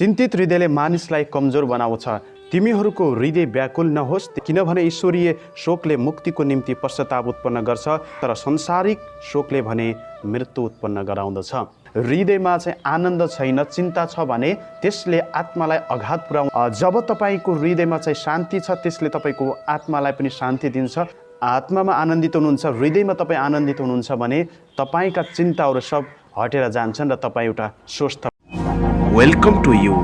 चिन्तित हृदयले मानिसलाई कमजोर बनाउँछ। तिमीहरूको हृदय व्याकुल नहोस् किनभने ईश्वरीय शोकले मुक्तिको निम्ति पश्चाताप उत्पन्न गर्छ तर संसारिक शोकले भने मृत्यु उत्पन्न गराउँदछ। हृदयमा चाहिँ आनन्द छैन चिन्ता छ भने त्यसले आत्मालाई अघात पुऱ्याउ जब तपाईँको हृदयमा चाहिँ शान्ति छ त्यसले तपाईँको आत्मालाई पनि शान्ति दिन्छ। आत्मामा आनन्दित हुनुहुन्छ हृदयमा तपाईँ आनन्दित हुनुहुन्छ भने तपाईँका चिन्ताहरू सब हटेर जान्छन् र तपाईँ एउटा स्वस्थ welcome to you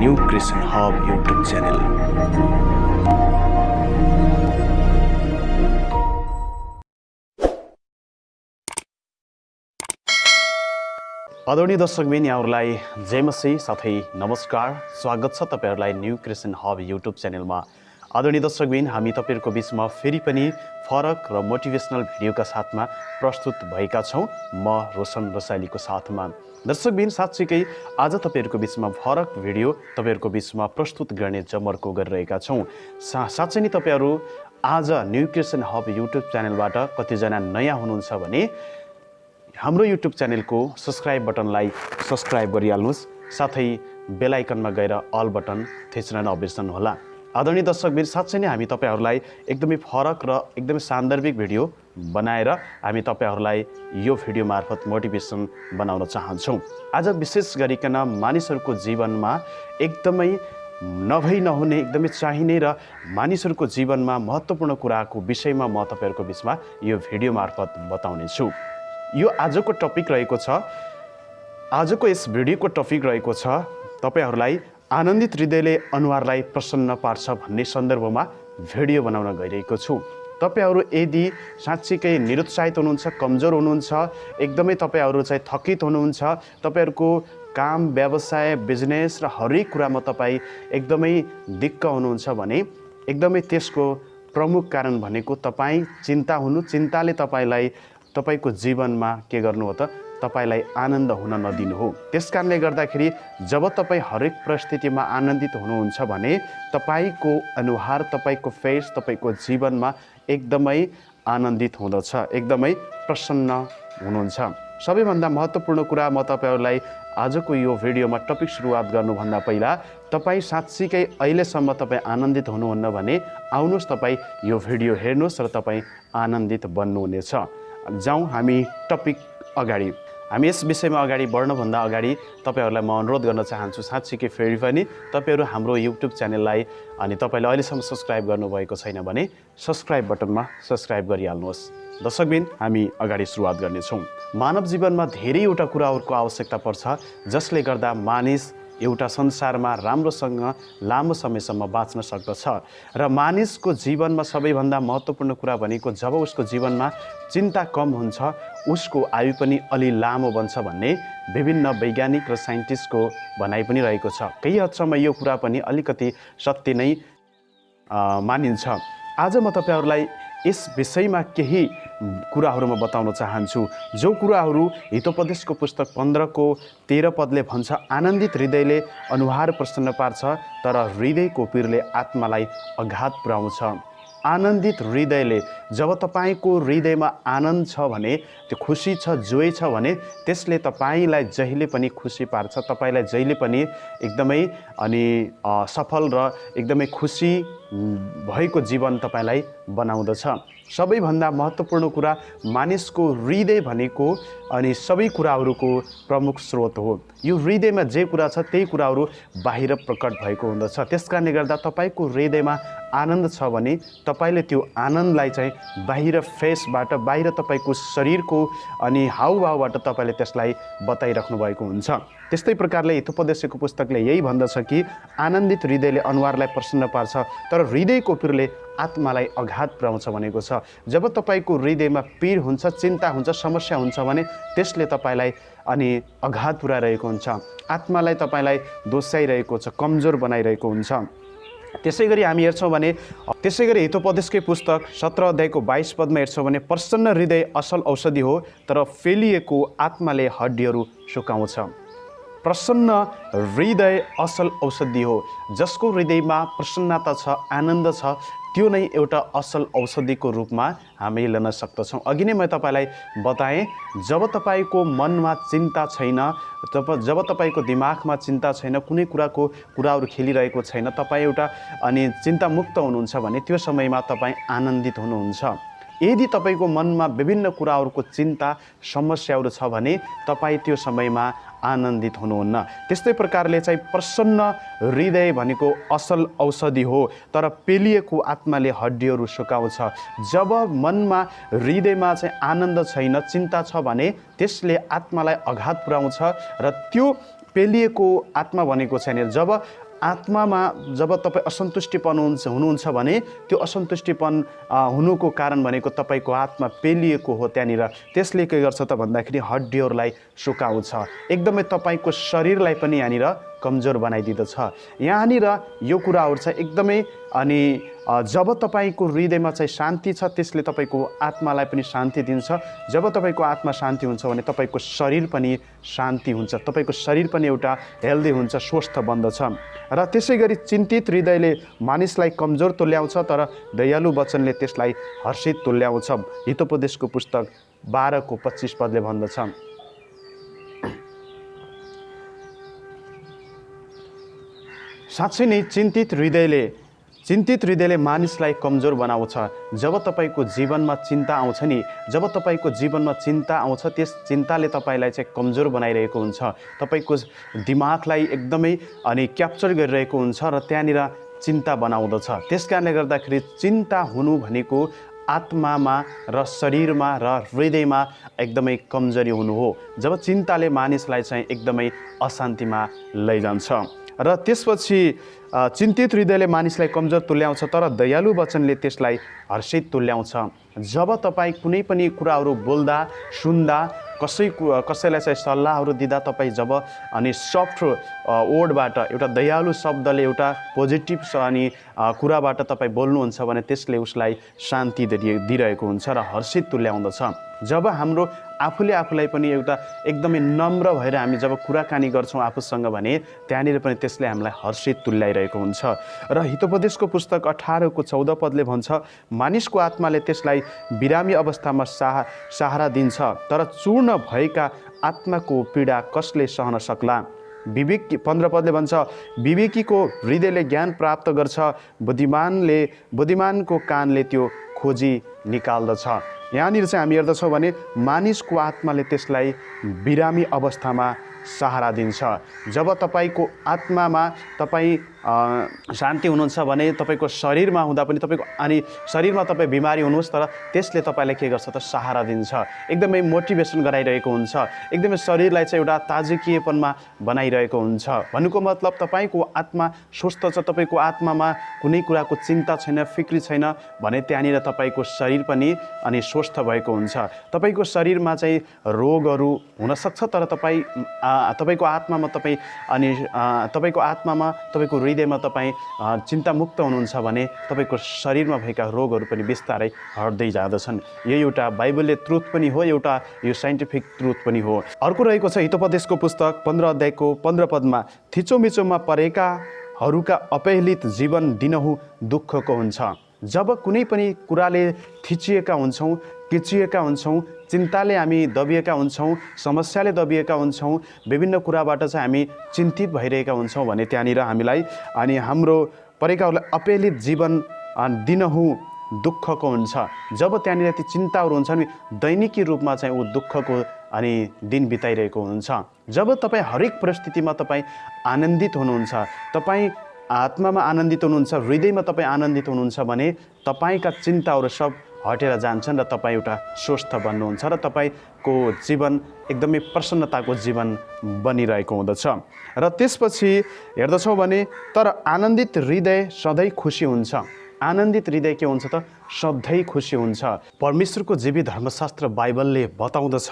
new Christian hub YouTube channel आदरणीय दर्शकबिन यहाँहरूलाई जयमसी साथै नमस्कार। स्वागत छ तपाईँहरूलाई न्यू क्रिस्चियन हब युट्युब च्यानलमा आदरणीय दर्शकबिन हामी तपाईँहरूको बिचमा फेरि पनि फरक र मोटिभेसनल भिडियोका साथमा प्रस्तुत भएका छौँ। म रोशन रसाइलीको साथमा। दर्शकबिन साँच्चीकै आज तपाईँहरूको बिचमा फरक भिडियो तपाईँहरूको बिचमा प्रस्तुत गर्ने जमर्को गरिरहेका छौँ। सा साँच्चै नै तपाईँहरू आज न्यू क्रिस्चियन हब युट्युब च्यानलबाट कतिजना नयाँ हुनुहुन्छ भने हाम्रो युट्युब च्यानलको सब्सक्राइब बटनलाई सब्सक्राइब गरिहाल्नुहोस्। साथै बेलायकनमा गएर अल बटन थिच्न नबिर्सनुहोला। आदरणीय दर्शकबिर साँच्चै नै हामी तपाईँहरूलाई एकदमै फरक र एकदमै सान्दर्भिक भिडियो बनाएर हामी तपाईँहरूलाई यो भिडियो मार्फत मोटिभेसन बनाउन चाहन्छौँ। आज विशेष गरिकन मानिसहरूको जीवनमा एकदमै नभई नहुने एकदमै चाहिने र मानिसहरूको जीवनमा महत्त्वपूर्ण कुराको विषयमा म तपाईँहरूको बिचमा यो भिडियो मार्फत बताउनेछु। यो आजको टपिक रहेको छ आजको यस भिडियोको टपिक रहेको छ तपाईँहरूलाई आनन्दित हृदयले अनुहारलाई प्रसन्न पार्छ भन्ने सन्दर्भमा भिडियो बनाउन गइरहेको छु। तपाईँहरू यदि साँच्चीकै निरुत्साहित हुनुहुन्छ कमजोर हुनुहुन्छ एकदमै तपाईँहरू चाहिँ थकित हुनुहुन्छ तपाईँहरूको काम व्यवसाय बिजनेस र हरेक कुरामा तपाईँ एकदमै दिक्क हुनुहुन्छ भने एकदमै त्यसको प्रमुख कारण भनेको तपाईँ चिन्ता हुनु चिन्ताले तपाईँलाई तपाईँको जीवनमा के गर्नु हो त तपाईँलाई आनन्द हुन नदिनु हो। त्यस कारणले गर्दाखेरि जब तपाईँ हरेक परिस्थितिमा आनन्दित हुनुहुन्छ भने तपाईँको अनुहार तपाईँको फेस तपाईँको जीवनमा एकदमै आनन्दित हुँदछ एकदमै प्रसन्न हुनुहुन्छ। सबैभन्दा महत्त्वपूर्ण कुरा म तपाईँहरूलाई आजको यो भिडियोमा टपिक सुरुवात गर्नुभन्दा पहिला तपाईँ साँच्चीकै अहिलेसम्म तपाईँ आनन्दित हुनुहुन्न भने आउनुहोस् तपाईँ यो भिडियो हेर्नुहोस् र तपाईँ आनन्दित बन्नुहुनेछ। जाउँ हामी टपिक अगाडि। हामी यस विषयमा अगाडि बढ्नुभन्दा अगाडि तपाईँहरूलाई म अनुरोध गर्न चाहन्छु साँच्चीकै फेरि पनि तपाईँहरू हाम्रो युट्युब च्यानललाई अनि तपाईँले अहिलेसम्म सब्सक्राइब गर्नुभएको छैन भने सब्सक्राइब बटनमा सब्सक्राइब गरिहाल्नुहोस्। दर्शकबिन हामी अगाडि सुरुवात गर्नेछौँ। मानव जीवनमा धेरैवटा कुराहरूको आवश्यकता पर्छ जसले गर्दा मानिस एउटा संसारमा राम्रोसँग लामो समयसम्म बाँच्न सक्दछ। र मानिसको जीवनमा सबैभन्दा महत्त्वपूर्ण कुरा भनेको जब उसको जीवनमा चिन्ता कम हुन्छ उसको आयु पनि अलि लामो बन्छ भन्ने विभिन्न वैज्ञानिक र साइन्टिस्टको भनाइ पनि रहेको छ। केही हदसम्म यो कुरा पनि अलिकति सत्य नै मानिन्छ। आज म तपाईँहरूलाई यस विषयमा केही कुराहरू म बताउन चाहन्छु। जो कुराहरू हितोपदेशको पुस्तक पन्ध्रको तेह्र पदले भन्छ आनन्दित हृदयले अनुहार प्रसन्न पार्छ तर हृदयको पिरले आत्मालाई अघात पुर्याउँछ। आनन्दित हृदयले जब तपाईँको हृदयमा आनन्द छ भने त्यो खुसी छ जोय छ भने त्यसले तपाईँलाई जहिले पनि खुसी पार्छ तपाईँलाई जहिले पनि एकदमै अनि सफल र एकदमै खुसी भएको जीवन तपाईँलाई बनाउँदछ। सबैभन्दा महत्त्वपूर्ण कुरा मानिसको हृदय भनेको अनि सबै कुराहरूको प्रमुख स्रोत हो। यो हृदयमा जे कुरा छ त्यही कुराहरू बाहिर प्रकट भएको हुँदछ। त्यस कारणले गर्दा तपाईँको हृदयमा आनन्द छ भने तपाईँले त्यो आनन्दलाई चाहिँ बाहिर फेसबाट बाहिर तपाईँको शरीरको अनि हाउभाउबाट तपाईँले त्यसलाई बताइराख्नु भएको हुन्छ। त्यस्तै प्रकारले हितोपदेशको पुस्तकले यही भन्दछ कि आनन्दित हृदयले अनुहारलाई प्रसन्न पार्छ तर हृदयको पिरले आत्मालाई अघात पुर्याउँछ भनेको छ। जब तपाईँको हृदयमा पिर हुन्छ चिन्ता हुन्छ समस्या हुन्छ भने त्यसले तपाईँलाई अनि अघात पुऱ्याइरहेको हुन्छ। आत्मालाई तपाईँलाई दोस्याइरहेको छ कमजोर बनाइरहेको हुन्छ। त्यसै गरी हामी हेर्छौँ भने त्यसै गरी हितोपदेशकै पुस्तक सत्र अध्यायको बाइस पदमा हेर्छौँ भने प्रसन्न हृदय असल औषधि हो तर फेलिएको आत्माले हड्डीहरू सुकाउँछ। प्रसन्न हृदय असल औषधि हो जसको हृदयमा प्रसन्नता छ आनन्द छ त्यो नै एउटा असल औषधिको रूपमा हामी लिन सक्दछौँ। अघि नै मैं तपाईँलाई बताएँ जब तपाईँको मनमा चिन्ता छैन तब जब तपाईँको दिमागमा चिन्ता छैन कुनै कुराको कुराहरू खेलिरहेको छैन तपाईँ एउटा अनि चिन्तामुक्त हुनुहुन्छ भने त्यो समयमा तपाईँ आनन्दित हुनुहुन्छ। यदि तपाईँको मनमा विभिन्न कुराहरूको चिन्ता समस्याहरू छ भने तपाईँ त्यो समयमा आनन्दित हुनुहुन्न। त्यस्तै प्रकारले चाहिँ प्रसन्न हृदय भनेको असल औषधि हो तर पेलिएको आत्माले हड्डीहरू सुकाउँछ। जब मनमा हृदयमा चाहिँ आनन्द छैन चिन्ता छ भने त्यसले आत्मालाई आघात पुर्याउँछ र त्यो पेलिएको आत्मा भनेको छैन। जब आत्मामा जब तपाईँ असन्तुष्टिपन हुन्छ हुनुहुन्छ भने त्यो असन्तुष्टिपन हुनुको कारण भनेको तपाईँको आत्मा पेलिएको हो त्यहाँनिर। त्यसले के गर्छ त भन्दाखेरि हड्डीहरूलाई सुकाउँछ। एकदमै तपाईँको शरीरलाई पनि यहाँनिर कमजोर बनाइदिँदछ। यहाँनिर यो कुराहरू चाहिँ एकदमै अनि जब तपाईँको हृदयमा चाहिँ शान्ति छ त्यसले तपाईँको आत्मालाई पनि शान्ति दिन्छ। जब तपाईँको आत्मा शान्ति हुन्छ भने तपाईँको शरीर पनि शान्ति हुन्छ। तपाईँको शरीर पनि एउटा हेल्दी हुन्छ स्वस्थ बन्दछ। र त्यसै गरी चिन्तित हृदयले मानिसलाई कमजोर तुल्याउँछ तर दयालु वचनले त्यसलाई हर्षित तुल्याउँछ। हितोपदेशको पुस्तक बाह्रको पच्चिस पदले भन्दछ। साँच्चै नै चिन्तित हृदयले चिन्तित हृदयले मानिसलाई कमजोर बनाउँछ। जब तपाईँको जीवनमा चिन्ता आउँछ नि जब तपाईँको जीवनमा चिन्ता आउँछ त्यस चिन्ताले तपाईँलाई चाहिँ कमजोर बनाइरहेको हुन्छ। तपाईँको दिमागलाई एकदमै अनि क्याप्चर गरिरहेको हुन्छ र त्यहाँनिर चिन्ता बनाउँदछ। त्यस कारणले गर्दाखेरि चिन्ता हुनु भनेको आत्मामा र शरीरमा र हृदयमा एकदमै कमजोरी हुनु हो। जब चिन्ताले मानिसलाई चाहिँ एकदमै अशान्तिमा लैजान्छ। र त्यसपछि चिन्तित हृदयले मानिसलाई कमजोर तुल्याउँछ तर दयालु वचनले त्यसलाई हर्षित तुल्याउँछ। जब तपाईँ कुनै पनि कुराहरू बोल्दा सुन्दा कसै कसैलाई चाहिँ सल्लाहहरू दिँदा तपाईँ जब अनि सफ्ट वर्डबाट एउटा दयालु शब्दले एउटा पोजिटिभ अनि कुराबाट तपाईँ बोल्नुहुन्छ भने त्यसले उसलाई शान्ति दिइ- दिइरहेको हुन्छ र हर्षित तुल्याउँदछ। जब हाम्रो आफूले आफूलाई पनि एउटा एकदमै नम्र भएर हामी जब कुराकानी गर्छौँ आफूसँग भने त्यहाँनिर पनि त्यसले हामीलाई हर्षित तुल्याइरहेको हुन्छ। र हितोपदेशको पुस्तक अठारको चौध पदले भन्छ मानिसको आत्माले त्यसलाई बिरामी अवस्थामा साहा सहारा दिन्छ तर चूर्ण भएका आत्माको पीडा कसले सहन सक्ला? विवेक पन्ध्र पदले भन्छ विवेकीको हृदयले ज्ञान प्राप्त गर्छ बुद्धिमानले बुद्धिमानको कानले त्यो खोजी निकाल्दछ। यहाँनिर चाहिँ हामी हेर्दछौँ भने मानिसको आत्माले त्यसलाई बिरामी अवस्थामा सहारा दिन्छ। जब तपाईँको आत्मामा तपाईँ शान्ति हुनुहुन्छ भने तपाईँको शरीरमा हुँदा पनि तपाईँको अनि शरीरमा तपाईँ बिमारी हुनुहोस् तर त्यसले तपाईँलाई के गर्छ त सहारा दिन्छ। एकदमै मोटिभेसन गराइरहेको हुन्छ। एकदमै शरीरलाई चाहिँ एउटा ताजकीयपनमा बनाइरहेको हुन्छ। भन्नुको मतलब तपाईँको आत्मा स्वस्थ छ तपाईँको आत्मामा कुनै कुराको चिन्ता छैन फिक्री छैन भने त्यहाँनिर तपाईँको शरीर पनि अनि स्वस्थ भएको हुन्छ। तपाईँको शरीरमा चाहिँ रोगहरू हुनसक्छ तर तपाईँ तपाईँको आत्मामा तपाईँ अनि तपाईँको आत्मामा तपाईँको हृदयमा तपाईँ चिन्तामुक्त हुनुहुन्छ भने तपाईँको शरीरमा भएका रोगहरू पनि बिस्तारै हट्दै जाँदछन्। यो एउटा बाइबलले ट्रुथ पनि हो एउटा यो साइन्टिफिक ट्रुथ पनि हो। अर्को रहेको छ हितोपदेशको पुस्तक पन्ध्र अध्यायको पन्ध्र पदमा थिचोमिचोमा परेकाहरूका अपहेलित जीवन दिनहुँ दुःखको हुन्छ। जब कुनै पनि कुराले थिचिएका हुन्छौँ किचिएका हुन्छौँ चिन्ताले हामी दबिएका हुन्छौँ समस्याले दबिएका हुन्छौँ विभिन्न कुराबाट चाहिँ हामी चिन्तित भइरहेका हुन्छौँ भने त्यहाँनिर हामीलाई अनि हाम्रो परेकाहरूलाई अपेलित जीवन दिनहुँ दुःखको हुन्छ। जब त्यहाँनिर ती चिन्ताहरू हुन्छन् दैनिकी रूपमा चाहिँ ऊ दुःखको अनि दिन बिताइरहेको हुन्छ। जब तपाईँ हरेक परिस्थितिमा तपाईँ आनन्दित हुनुहुन्छ तपाईँ आत्मामा आनन्दित हुनुहुन्छ हृदयमा तपाईँ आनन्दित हुनुहुन्छ भने तपाईँका चिन्ताहरू सब हटेर जान्छन् र तपाईँ एउटा स्वस्थ बन्नुहुन्छ र तपाईँको जीवन एकदमै प्रसन्नताको जीवन बनिरहेको हुँदछ। र त्यसपछि हेर्दछौँ भने तर आनन्दित हृदय सधैँ खुसी हुन्छ। आनन्दित हृदय के हुन्छ त? सधैँ खुसी हुन्छ। परमेश्वरको जीवी धर्मशास्त्र बाइबलले बताउँदछ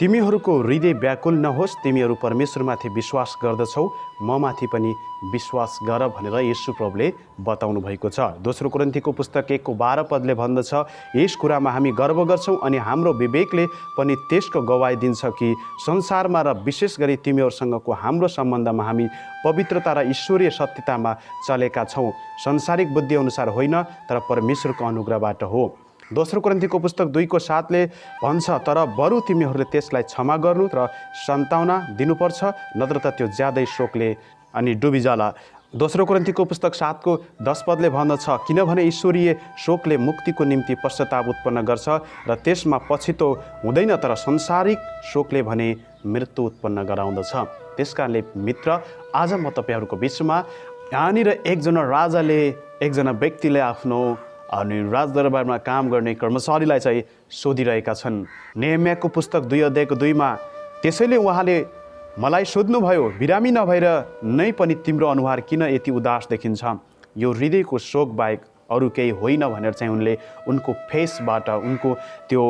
तिमीहरूको हृदय व्याकुल नहोस् तिमीहरू परमेश्वरमाथि विश्वास गर्दछौ ममाथि पनि विश्वास गर भनेर यीशु प्रभुले बताउनु भएको छ। दोस्रो कुरन्थीको पुस्तक एकको बाह्र पदले भन्दछ यस कुरामा हामी गर्व गर्छौँ अनि हाम्रो विवेकले पनि त्यसको गवाई दिन्छ कि संसारमा र विशेष गरी तिमीहरूसँगको हाम्रो सम्बन्धमा हामी पवित्रता र ईश्वरीय सत्यतामा चलेका छौँ। संसारिक बुद्धिअनुसार होइन तर परमेश्वरको अनुग्रहबाट हो। दोस्रो ग्रन्थीको पुस्तक दुईको साथले भन्छ तर बरु तिमीहरूले त्यसलाई क्षमा गर्नु र सन्ताउना दिनुपर्छ नत्र त त्यो ज्यादै शोकले अनि डुबिजाला दोस्रो ग्रन्थीको पुस्तक सातको दस पदले भन्दछ किनभने ईश्वरीय शोकले मुक्तिको निम्ति पश्चाताप उत्पन्न गर्छ र त्यसमा पछितो हुँदैन तर संसारिक शोकले भने मृत्यु उत्पन्न गराउँदछ त्यस कारणले मित्र आज म तपाईँहरूको बिचमा यहाँनिर एकजना राजाले एकजना व्यक्तिले आफ्नो अनि राजदरबारमा काम गर्ने कर्मचारीलाई चाहिँ सोधिरहेका छन्। नेम्याको पुस्तक दुई अध्यायको दुईमा त्यसैले उहाँले मलाई सोध्नुभयो बिरामी नभएर नै पनि तिम्रो अनुहार किन यति उदास देखिन्छ? यो हृदयको शोक बाहेक अरू केही होइन भनेर चाहिँ उनले उनको फेसबाट उनको त्यो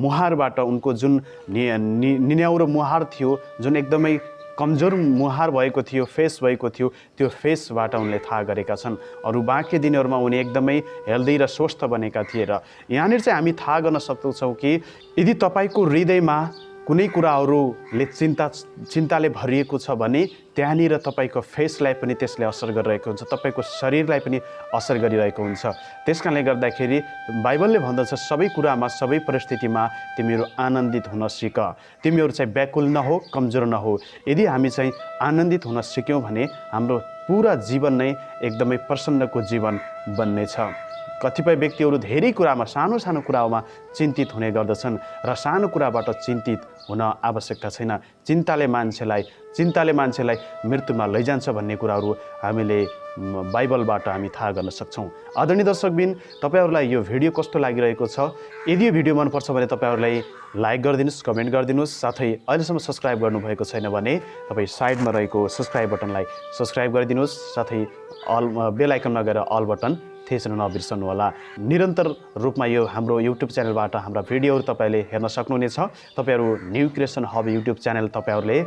मुहारबाट उनको जुन नि- निन्याउरो मुहार थियो जुन एकदमै कमजोर मुहार भएको थियो फेस भएको थियो त्यो फेसबाट उनले थाहा गरेका छन्। अरू बाँकी दिनहरूमा उनी एकदमै हेल्दी र स्वस्थ बनेका थिए र यहाँनिर चाहिँ हामी थाहा गर्न सक्दछौँ कि यदि तपाईँको हृदयमा कुनै कुराहरूले चिन्ता चिन्ताले भरिएको छ भने त्यहाँनिर तपाईँको फेसलाई पनि त्यसले असर गरिरहेको हुन्छ तपाईँको शरीरलाई पनि असर गरिरहेको हुन्छ। त्यस कारणले गर्दाखेरि बाइबलले भन्दछ सबै कुरामा सबै परिस्थितिमा तिमीहरू आनन्दित हुन सिक। तिमीहरू चाहिँ व्याकुल नहो कमजोर नहो। यदि हामी चाहिँ आनन्दित हुन सिक्यौँ भने हाम्रो पुरा जीवन नै एकदमै प्रसन्नको जीवन बन्नेछ। कतिपय व्यक्तिहरू धेरै कुरामा सानो सानो कुरामा चिन्तित हुने गर्दछन् र सानो कुराबाट चिन्तित हुन आवश्यकता छैन। चिन्ताले मान्छेलाई चिन्ताले मान्छेलाई मृत्युमा लैजान्छ भन्ने कुराहरू हामीले बाइबलबाट हामी थाहा गर्न सक्छौँ। आदरणीय दर्शकबिन तपाईँहरूलाई यो भिडियो कस्तो लागिरहेको छ? यदि यो भिडियो मनपर्छ भने तपाईँहरूलाई लाइक गरिदिनुहोस् कमेन्ट गरिदिनुहोस् साथै अहिलेसम्म सब्सक्राइब गर्नुभएको छैन भने तपाईँ साइडमा रहेको सब्सक्राइब बटनलाई सब्सक्राइब गरिदिनुहोस् साथै अल बेल आइकनमा गएर अल बटन थिच्न नबिर्सनु होला। निरन्तर रूपमा यो हाम्रो युट्युब च्यानलबाट हाम्रा भिडियोहरू तपाईँले हेर्न सक्नुहुनेछ। तपाईँहरू new creation hub YouTube channel तपाईँहरूले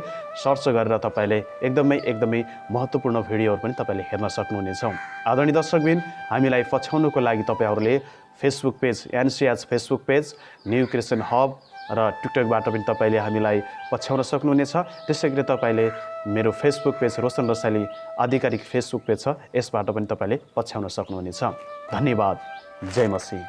सर्च गरेर तपाईँले एकदमै एकदमै महत्त्वपूर्ण भिडियोहरू पनि तपाईँले हेर्न सक्नुहुनेछ। आदरणीय दर्शकबिन हामीलाई पछ्याउनुको लागि तपाईँहरूले Facebook page NCH Facebook page new creation hub र टिकटकबाट पनि तपाईँले हामीलाई पछ्याउन सक्नुहुनेछ। त्यसै गरी तपाईँले मेरो फेसबुक पेज रोशन रसाइली आधिकारिक फेसबुक पेज छ यसबाट पनि तपाईँले पछ्याउन सक्नुहुनेछ। धन्यवाद। जय मसी।